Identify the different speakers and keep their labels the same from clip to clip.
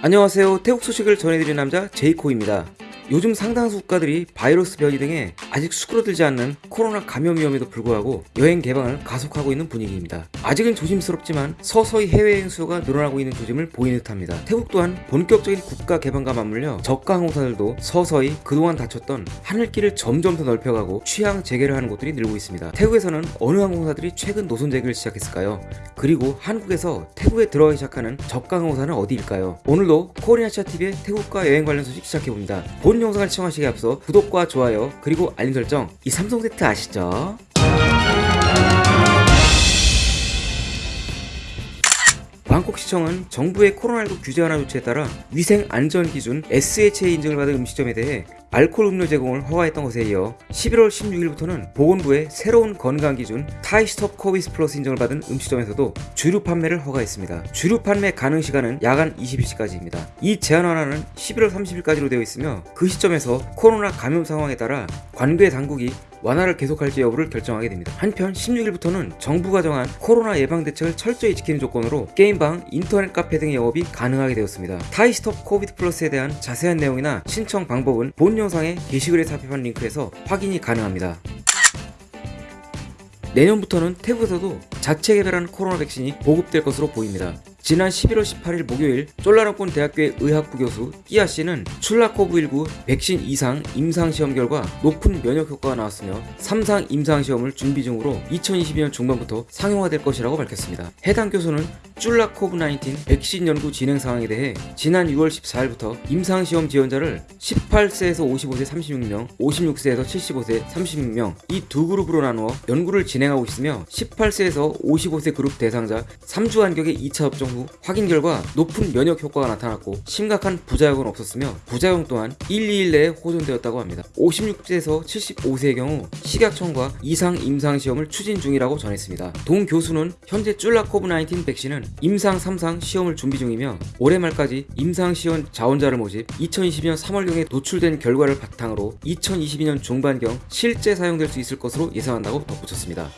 Speaker 1: 안녕하세요. 태국 소식을 전해드리는 남자 제이코입니다 요즘 상당수 국가들이 바이러스 변이 등에 아직 수그러들지 않는 코로나 감염 위험에도 불구하고 여행 개방을 가속하고 있는 분위기입니다. 아직은 조심스럽지만 서서히 해외여행 수요가 늘어나고 있는 조짐을 보이는 듯합니다. 태국 또한 본격적인 국가 개방과 맞물려 저가 항공사들도 서서히 그동안 닫혔던 하늘길을 점점 더 넓혀가고 취향 재개를 하는 곳들이 늘고 있습니다. 태국에서는 어느 항공사들이 최근 노선 재개를 시작했을까요? 그리고 한국에서 태국에 들어가기 시작하는 저가 항공사는 어디일까요? 오늘도 코리아차TV의 태국과 여행 관련 소식 시작해봅니다. 본 영상을 시청하시기 앞서 구독과 좋아요 그리고 알림 설정 이 삼종 세트 아시죠? 방콕시청은 정부의 코로나19 규제 완화 조치에 따라 위생 안전 기준 SHA 인증을 받은 음식점에 대해 알코올 음료 제공을 허가했던 것에 이어 11월 16일부터는 보건부의 새로운 건강 기준 Thai Stop COVID Plus 인증을 받은 음식점에서도 주류 판매를 허가했습니다. 주류 판매 가능 시간은 야간 22시까지입니다. 이 제한 완화는 11월 30일까지로 되어 있으며 그 시점에서 코로나 감염 상황에 따라 관계 당국이 완화를 계속할지 여부를 결정하게 됩니다. 한편 16일부터는 정부가 정한 코로나 예방 대책을 철저히 지키는 조건으로 게임방, 인터넷 카페 등의 영업이 가능하게 되었습니다. Thai Stop Covid Plus에 대한 자세한 내용이나 신청 방법은 본 영상의 게시글에 삽입한 링크에서 확인이 가능합니다. 내년부터는 태국에서도 자체 개발한 코로나 백신이 보급될 것으로 보입니다. 지난 11월 18일 목요일 쭐라롱꼰 대학교의 의학부 교수 끼아 씨는 ChulaCov19 백신 이상 임상시험 결과 높은 면역 효과가 나왔으며 3상 임상시험을 준비 중으로 2022년 중반부터 상용화될 것이라고 밝혔습니다. 해당 교수는 쫄라코브19 백신 연구 진행 상황에 대해 지난 6월 14일부터 임상시험 지원자를 18세에서 55세 36명, 56세에서 75세 36명 이 두 그룹으로 나누어 연구를 진행하고 있으며 18세에서 55세 그룹 대상자 3주 간격의 2차 접종 후 확인 결과 높은 면역 효과가 나타났고 심각한 부작용은 없었으며 부작용 또한 1, 2일 내에 호전되었다고 합니다. 56세에서 75세의 경우 식약청과 이상 임상시험을 추진 중이라고 전했습니다. 동 교수는 현재 쫄라 코브19 백신은 임상 3상 시험을 준비 중이며 올해 말까지 임상시험 자원자를 모집 2022년 3월경에 도출된 결과를 바탕으로 2022년 중반경 실제 사용될 수 있을 것으로 예상한다고 덧붙였습니다.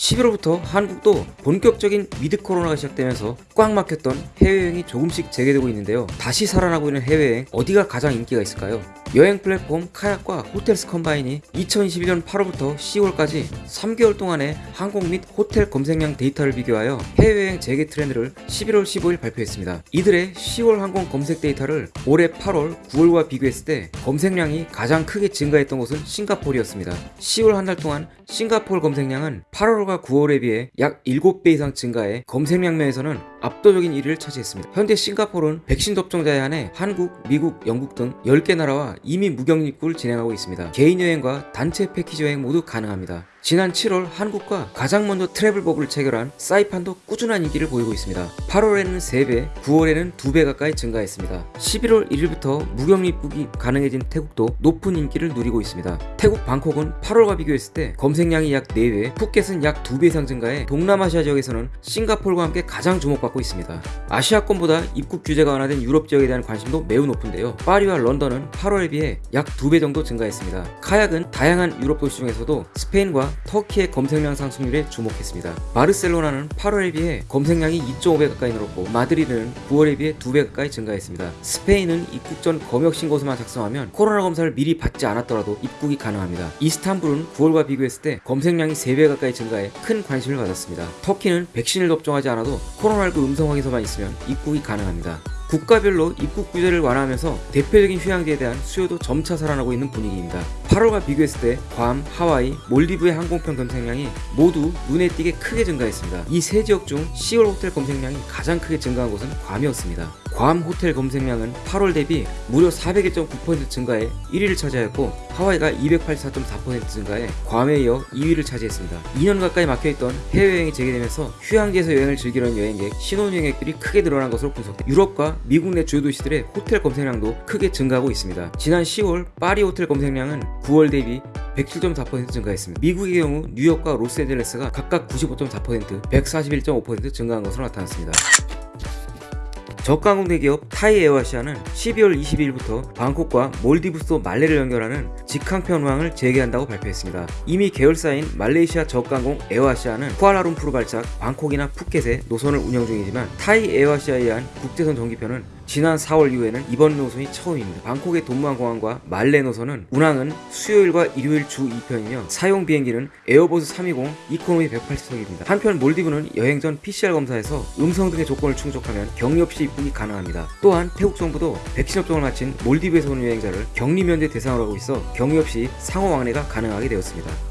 Speaker 1: 11월부터 한국도 본격적인 with 코로나가 시작되면서 꽉 막혔던 해외여행이 조금씩 재개되고 있는데요. 다시 살아나고 있는 해외여행 어디가 가장 인기가 있을까요? 여행 플랫폼 KAYAK과 HotelsCombined이 2021년 8월부터 10월까지 3개월 동안의 항공 및 호텔 검색량 데이터를 비교하여 해외여행 재개 트렌드를 11월 15일 발표했습니다. 이들의 10월 항공 검색 데이터를 올해 8월, 9월과 비교했을 때 검색량이 가장 크게 증가했던 곳은 싱가포르였습니다. 10월 한 달 동안 싱가포르 검색량은 8월과 9월에 비해 약 7배 이상 증가해 검색량 면에서는 압도적인 1위를 차지했습니다. 현재 싱가포르는 백신 접종자에 한해 한국, 미국, 영국 등 10개 나라와 이미 무격입국을 진행하고 있습니다. 개인 여행과 단체 패키지 여행 모두 가능합니다. 지난 7월 한국과 가장 먼저 트래블 버블을 체결한 사이판도 꾸준한 인기를 보이고 있습니다. 8월에는 3배, 9월에는 2배 가까이 증가했습니다. 11월 1일부터 무격 입국이 가능해진 태국도 높은 인기를 누리고 있습니다. 태국 방콕은 8월과 비교했을 때 검색량이 약 4배, 푸켓은 약 2배 이상 증가해 동남아시아 지역에서는 싱가포르와 함께 가장 주목받고 있습니다. 아시아권보다 입국 규제가 완화된 유럽 지역에 대한 관심도 매우 높은데요. 파리와 런던은 8월에 비해 약 2배 정도 증가했습니다. 카약은 다양한 유럽 도시 중에서도 스페인과 터키의 검색량 상승률에 주목했습니다. 바르셀로나는 8월에 비해 검색량이 2.5배 가까이 늘었고 마드리드는 9월에 비해 2배 가까이 증가했습니다. 스페인은 입국 전 검역 신고서만 작성하면 코로나 검사를 미리 받지 않았더라도 입국이 가능합니다. 이스탄불은 9월과 비교했을 때 검색량이 3배 가까이 증가해 큰 관심을 받았습니다. 터키는 백신을 접종하지 않아도 코로나19 음성 확인서만 있으면 입국이 가능합니다. 국가별로 입국 규제를 완화하면서 대표적인 휴양지에 대한 수요도 점차 살아나고 있는 분위기입니다. 8월과 비교했을 때 괌, 하와이, 몰디브의 항공편 검색량이 모두 눈에 띄게 크게 증가했습니다. 이 세 지역 중 10월 호텔 검색량이 가장 크게 증가한 곳은 괌이었습니다. 괌 호텔 검색량은 8월 대비 무려 401.9% 증가해 1위를 차지하였고 하와이가 284.4% 증가해 괌에 이어 2위를 차지했습니다. 2년 가까이 막혀있던 해외여행이 재개되면서 휴양지에서 여행을 즐기려는 여행객, 신혼여행객들이 크게 늘어난 것으로 분석돼 유럽과 미국 내 주요 도시들의 호텔 검색량도 크게 증가하고 있습니다. 지난 10월 파리 호텔 검색량은 9월 대비 107.4% 증가했습니다. 미국의 경우 뉴욕과 로스앤젤레스가 각각 95.4%, 141.5% 증가한 것으로 나타났습니다. 저가항공 대기업 Thai AirAsia는 12월 22일부터 방콕과 몰디브스 말레를 연결하는 직항편 운항을 재개한다고 발표했습니다. 이미 계열사인 말레이시아 저가항공 AirAsia는 쿠알라룸푸르 발착 방콕이나 푸켓에 노선을 운영 중이지만 Thai AirAsia에 의한 국제선 정기편은 지난 4월 이후에는 이번 노선이 처음입니다. 방콕의 돈므앙 공항과 말레 노선은 운항은 수요일과 일요일 주 2편이며 사용 비행기는 Airbus 320 economy 180석입니다. 한편 몰디브는 여행 전 PCR 검사에서 음성 등의 조건을 충족하면 격리 없이 입국이 가능합니다. 또한 태국 정부도 백신 접종을 마친 몰디브에서 온 여행자를 격리 면제 대상으로 하고 있어 격리 없이 상호 왕래가 가능하게 되었습니다.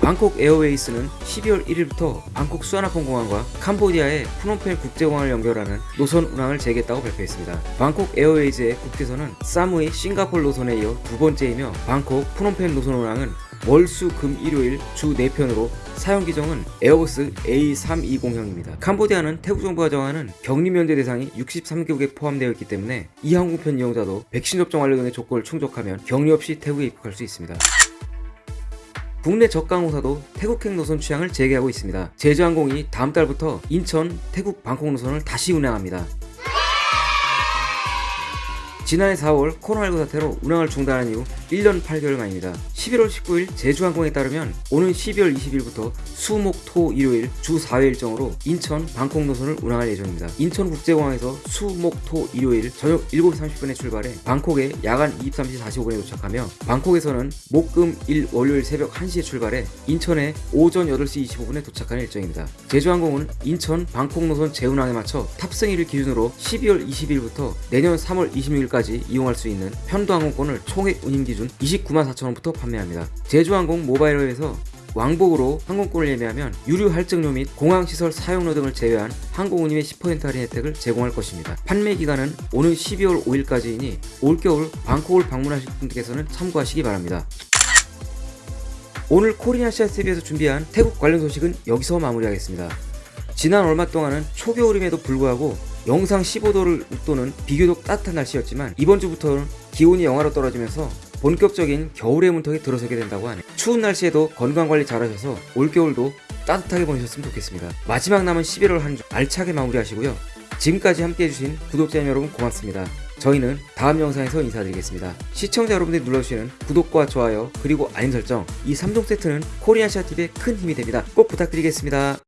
Speaker 1: Bangkok Airways는 12월 1일부터 방콕 수완나품 공항과 캄보디아의 프놈펜 국제공항을 연결하는 노선 운항을 재개했다고 발표했습니다. Bangkok Airways의 국제선은 사무이 싱가폴 노선에 이어 두 번째이며 방콕 프놈펜 노선 운항은 월, 수, 금, 일요일 주 4편으로 사용 기종은 Airbus A320형입니다. 캄보디아는 태국 정부가 정하는 격리 면제 대상이 63개국에 포함되어 있기 때문에 이 항공편 이용자도 백신 접종 완료 등의 조건을 충족하면 격리 없이 태국에 입국할 수 있습니다. 국내 저가항공사도 태국행 노선 취향을 재개하고 있습니다. 제주항공이 다음 달부터 인천, 태국, 방콕 노선을 다시 운항합니다. 지난해 4월 코로나19 사태로 운항을 중단한 이후 1년 8개월 만입니다. 11월 19일 제주항공에 따르면 오는 12월 20일부터 수, 목, 토, 일요일 주 4회 일정으로 인천, 방콕 노선을 운항할 예정입니다. 인천국제공항에서 수, 목, 토, 일요일 저녁 7시 30분에 출발해 방콕에 야간 23시 45분에 도착하며 방콕에서는 목, 금, 일, 월요일 새벽 1시에 출발해 인천에 오전 8시 25분에 도착하는 일정입니다. 제주항공은 인천, 방콕 노선 재운항에 맞춰 탑승일을 기준으로 12월 20일부터 내년 3월 26일까지 이용할 수 있는 편도 항공권을 총액 운임 기준 29만 4천원부터 판매합니다. 제주항공 모바일업에서 왕복으로 항공권을 예매하면 유류 할증료 및 공항시설 사용료 등을 제외한 항공운임의 10% 할인 혜택을 제공할 것입니다. 판매 기간은 오는 12월 5일까지이니 올겨울 방콕을 방문하실 분들께서는 참고하시기 바랍니다. 오늘 코리아시아 TV에서 준비한 태국 관련 소식은 여기서 마무리하겠습니다. 지난 얼마 동안은 초겨울임에도 불구하고 영상 15도를 웃도는 비교적 따뜻한 날씨였지만 이번 주부터는 기온이 영하로 떨어지면서 본격적인 겨울의 문턱에 들어서게 된다고 하네요. 추운 날씨에도 건강관리 잘하셔서 올겨울도 따뜻하게 보내셨으면 좋겠습니다. 마지막 남은 11월 한 주 알차게 마무리하시고요. 지금까지 함께 해주신 구독자 여러분 고맙습니다. 저희는 다음 영상에서 인사드리겠습니다. 시청자 여러분들이 눌러주시는 구독과 좋아요 그리고 알림 설정 이 3종 세트는 코리아시아TV에 큰 힘이 됩니다. 꼭 부탁드리겠습니다.